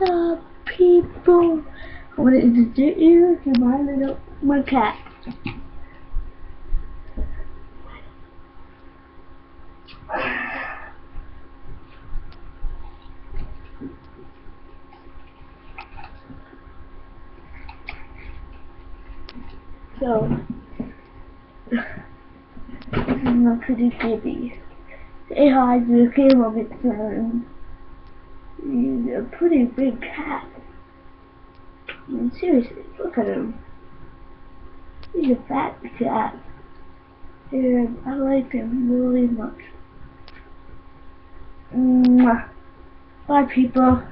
Up, people? I want to introduce you to my little my cat. So, this is my pretty kitty. Say hi to the camera, Vixen. A pretty big cat. I mean, seriously, look at him. He's a fat cat. And I like him really much. Mwah. Bye, people.